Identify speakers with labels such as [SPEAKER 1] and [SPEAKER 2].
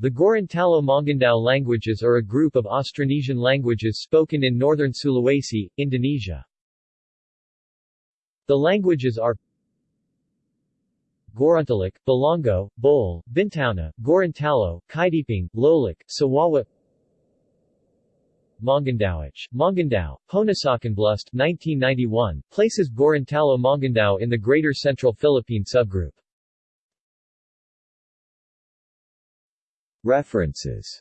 [SPEAKER 1] The Gorontalo-Mongondow languages are a group of Austronesian languages spoken in northern Sulawesi, Indonesia. The languages are Gorontalic, Bolango, Buol, Bintauna, Gorontalo, Kaidipang, Lolak, Suwawa Mongondowic, Mongondow, Honasakanblust 1991, places Gorontalo-Mongondow in the Greater Central Philippine subgroup.
[SPEAKER 2] References